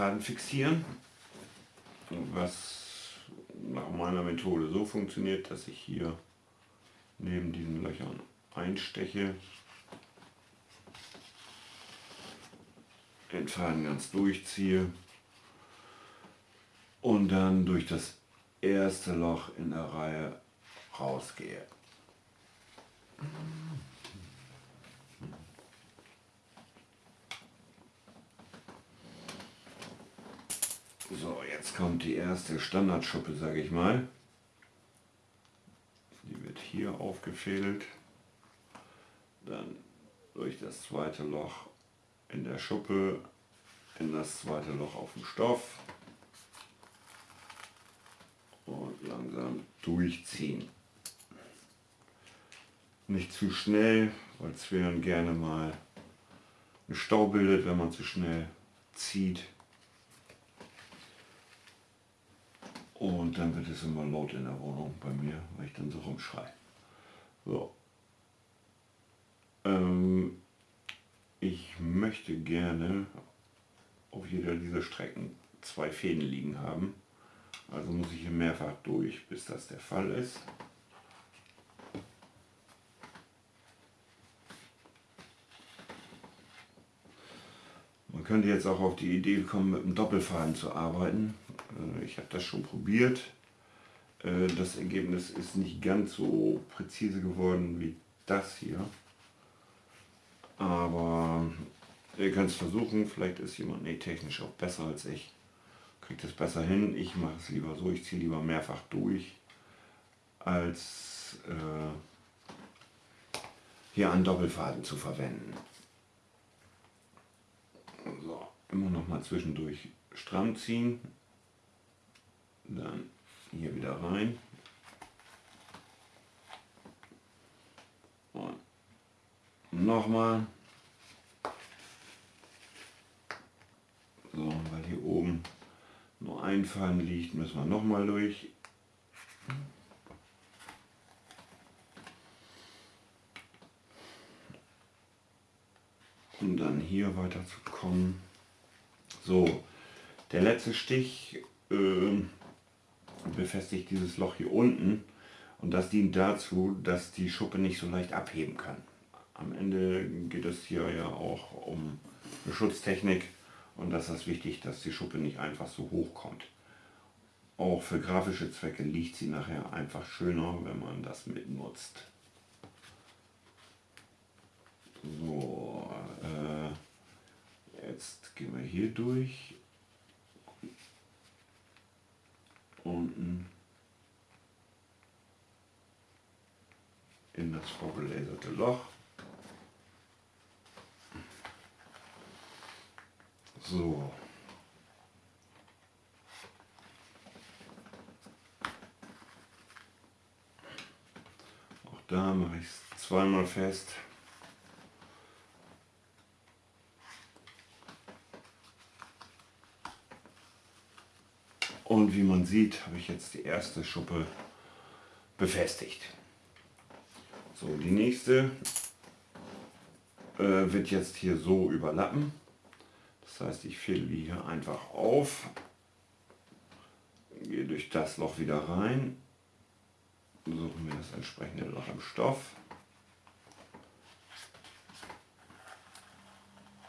Faden fixieren, was nach meiner Methode so funktioniert, dass ich hier neben diesen Löchern einsteche, den Faden ganz durchziehe. Und dann durch das erste Loch in der Reihe rausgehe. So, jetzt kommt die erste Standardschuppe, sage ich mal. Die wird hier aufgefädelt. Dann durch das zweite Loch in der Schuppe in das zweite Loch auf dem Stoff und langsam durchziehen. Nicht zu schnell, weil Zwirn gerne mal einen Stau bildet, wenn man zu schnell zieht. Und dann wird es immer laut in der Wohnung bei mir, weil ich dann so rumschreie. So. Ähm, ich möchte gerne auf jeder dieser Strecken zwei Fäden liegen haben. Also muss ich hier mehrfach durch, bis das der Fall ist. Man könnte jetzt auch auf die Idee kommen, mit einem Doppelfaden zu arbeiten. Äh, ich habe das schon probiert. Äh, das Ergebnis ist nicht ganz so präzise geworden wie das hier. Aber ihr könnt es versuchen, vielleicht ist jemand nee, technisch auch besser als ich. Kriegt es besser hin. Ich mache es lieber so, ich ziehe lieber mehrfach durch, als äh, hier einen Doppelfaden zu verwenden. So, immer noch mal zwischendurch stramm ziehen, dann hier wieder rein und nochmal so, weil hier oben nur ein Faden liegt, müssen wir nochmal durch. Um dann hier weiter zu kommen. So, der letzte Stich äh, befestigt dieses Loch hier unten und das dient dazu, dass die Schuppe nicht so leicht abheben kann. Am Ende geht es hier ja auch um eine Schutztechnik und das ist wichtig, dass die Schuppe nicht einfach so hoch kommt. Auch für grafische Zwecke liegt sie nachher einfach schöner, wenn man das mitnutzt. So, äh, jetzt gehen wir hier durch. Unten in das vorgelaserte Loch. So. Auch da mache ich es zweimal fest. Und wie man sieht, habe ich jetzt die erste Schuppe befestigt. So, die nächste äh, wird jetzt hier so überlappen. Das heißt, ich fädel die hier einfach auf, gehe durch das Loch wieder rein, suche mir das entsprechende Loch im Stoff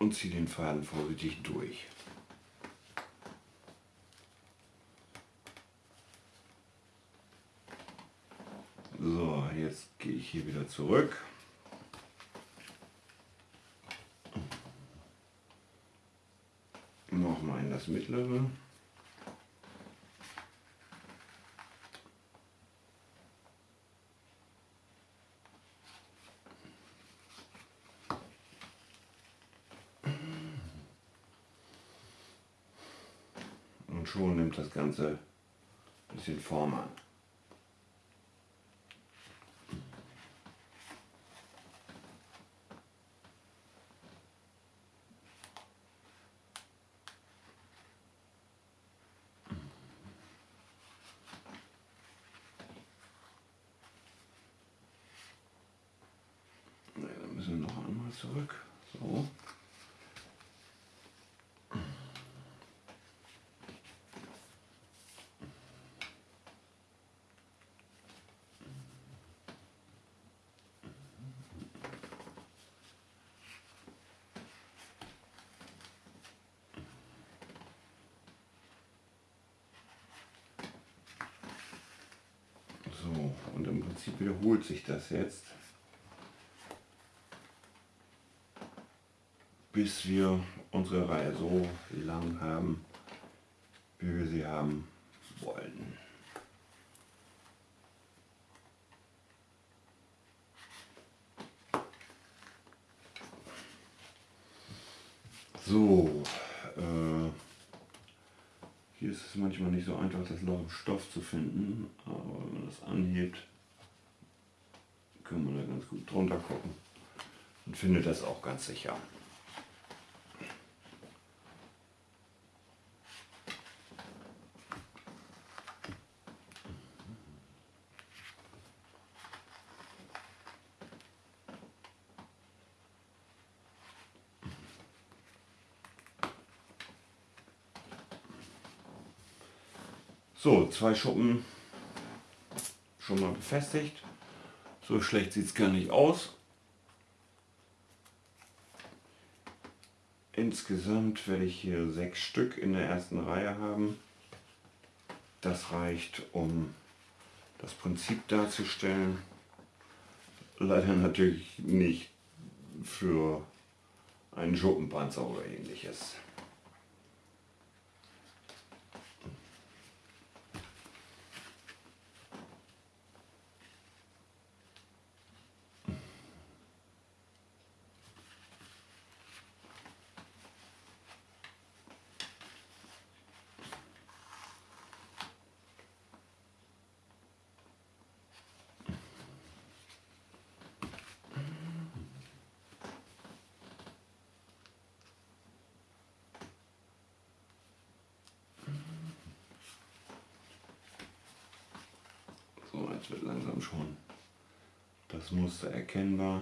und ziehe den Faden vorsichtig durch. So, jetzt gehe ich hier wieder zurück. nochmal in das mittlere. Und schon nimmt das Ganze ein bisschen Form an. müssen wir noch einmal zurück. So. So. So, und im Prinzip wiederholt sich das jetzt, bis wir unsere Reihe so lang haben, wie wir sie haben wollen. So, äh, hier ist es manchmal nicht so einfach, das Loch Stoff zu finden, aber wenn man das anhebt, kann man da ganz gut drunter gucken und findet das auch ganz sicher. So, zwei Schuppen schon mal befestigt. So schlecht sieht es gar nicht aus. Insgesamt werde ich hier sechs Stück in der ersten Reihe haben. Das reicht, um das Prinzip darzustellen. Leider natürlich nicht für einen Schuppenpanzer oder ähnliches. Jetzt wird langsam schon das Muster erkennbar.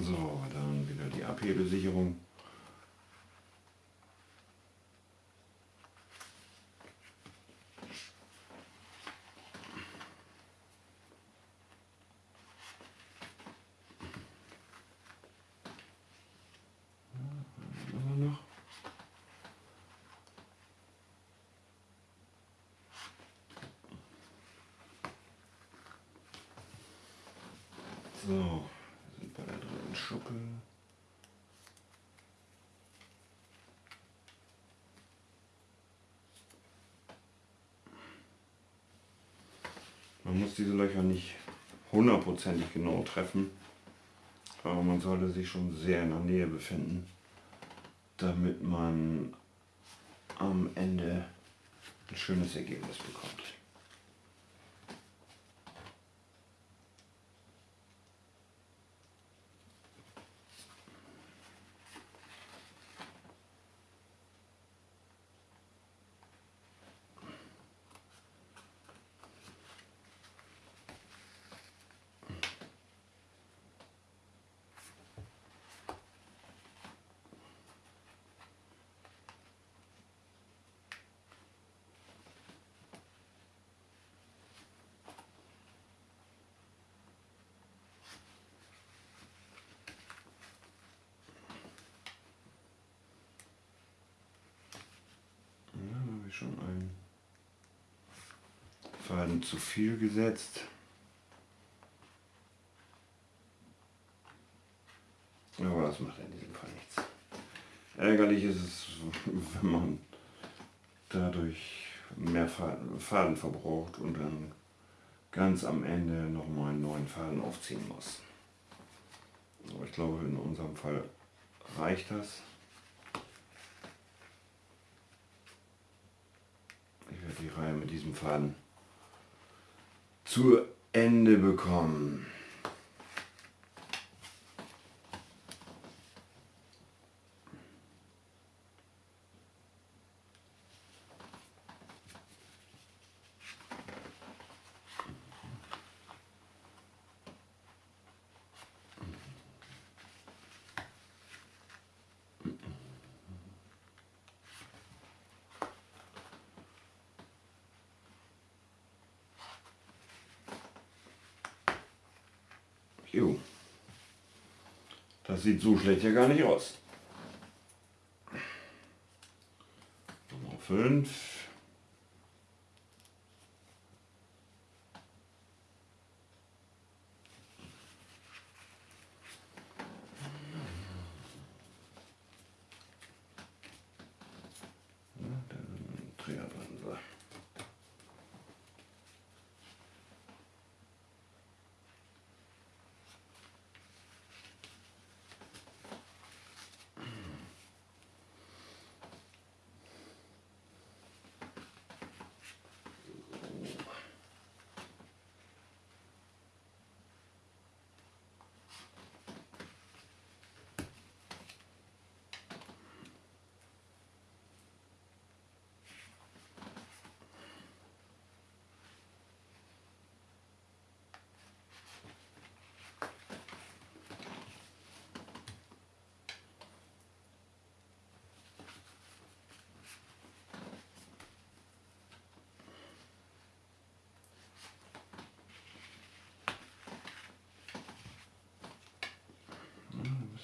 So, dann wieder die Abhebesicherung. So, wir sind bei der dritten Schuppe. Man muss diese Löcher nicht hundertprozentig genau treffen, aber man sollte sich schon sehr in der Nähe befinden, damit man am Ende ein schönes Ergebnis bekommt. Ja, da habe ich schon einen Faden zu viel gesetzt. Aber das macht in diesem Fall nichts. Ärgerlich ist es, wenn man dadurch mehr Faden, verbraucht und dann ganz am Ende nochmal einen neuen Faden aufziehen muss. Aber ich glaube, in unserem Fall reicht das. Ich werde die Reihe mit diesem Faden zu Ende bekommen. Jo. Das sieht so schlecht ja gar nicht aus. Nummer 5.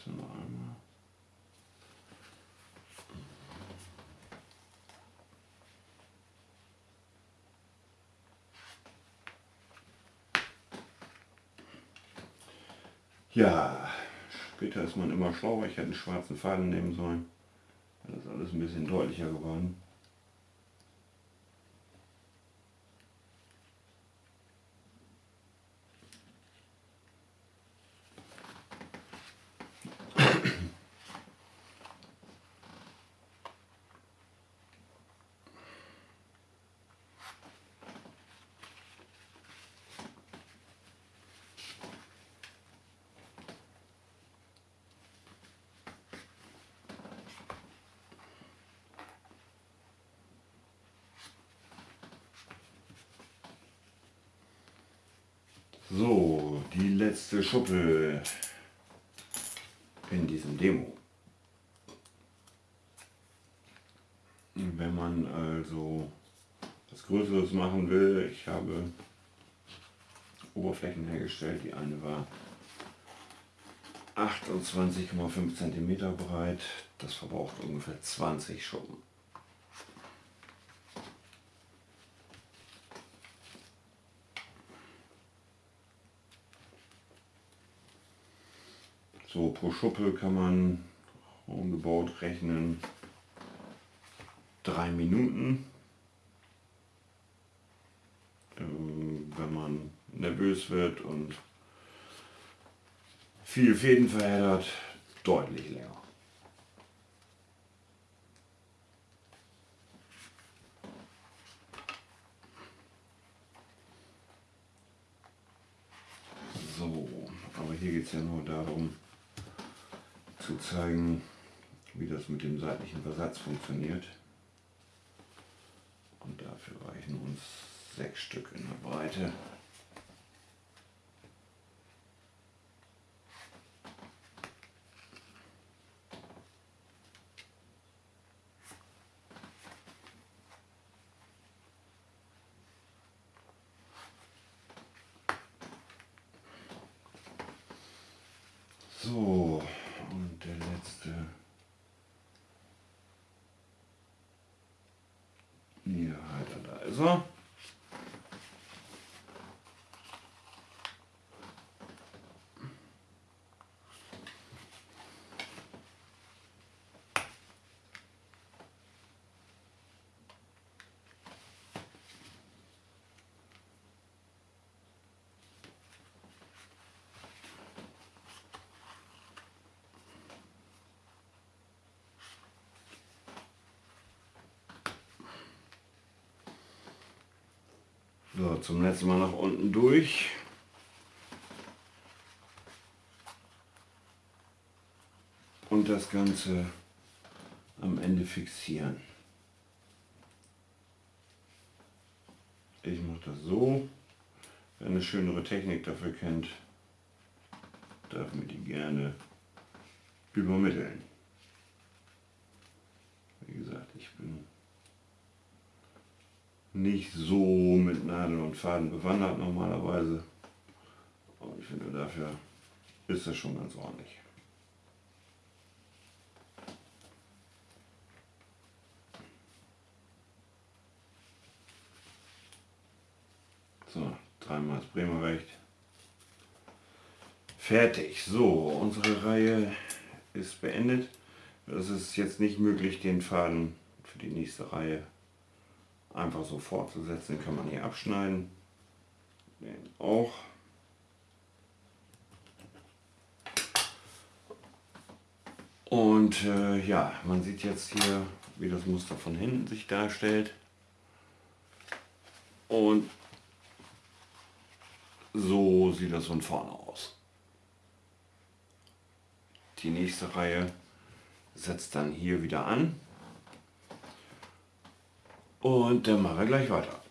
müssen wir einmal. Ja, später ist man immer schlauer. Ich hätte einen schwarzen Faden nehmen sollen. Das ist alles ein bisschen deutlicher geworden. So, die letzte Schuppe in diesem Demo. Wenn man also was Größeres machen will, ich habe Oberflächen hergestellt. Die eine war 28,5 cm breit. Das verbraucht ungefähr 20 Schuppen. So, pro Schuppe kann man roundabout rechnen drei Minuten. Ähm, wenn man nervös wird und viel Fäden verheddert, deutlich länger. So, aber hier geht es ja nur darum, zu zeigen, wie das mit dem seitlichen Versatz funktioniert. Und dafür reichen uns sechs Stück in der Breite. So, der letzte. Ja, da So, zum letzten Mal nach unten durch. Und das Ganze am Ende fixieren. Ich mache das so. Wer eine schönere Technik dafür kennt, darf mir die gerne übermitteln. Wie gesagt, ich bin nicht so mit Nadeln und Faden bewandert normalerweise. Aber ich finde, dafür ist das schon ganz ordentlich. So, dreimal das Bremer Recht. Fertig. So, unsere Reihe ist beendet. Es ist jetzt nicht möglich, den Faden für die nächste Reihe einfach so fortzusetzen. Den kann man hier abschneiden. Den auch. Und äh, ja, man sieht jetzt hier, wie das Muster von hinten sich darstellt. Und so sieht das von vorne aus. Die nächste Reihe setzt dann hier wieder an. Und dann machen wir gleich weiter.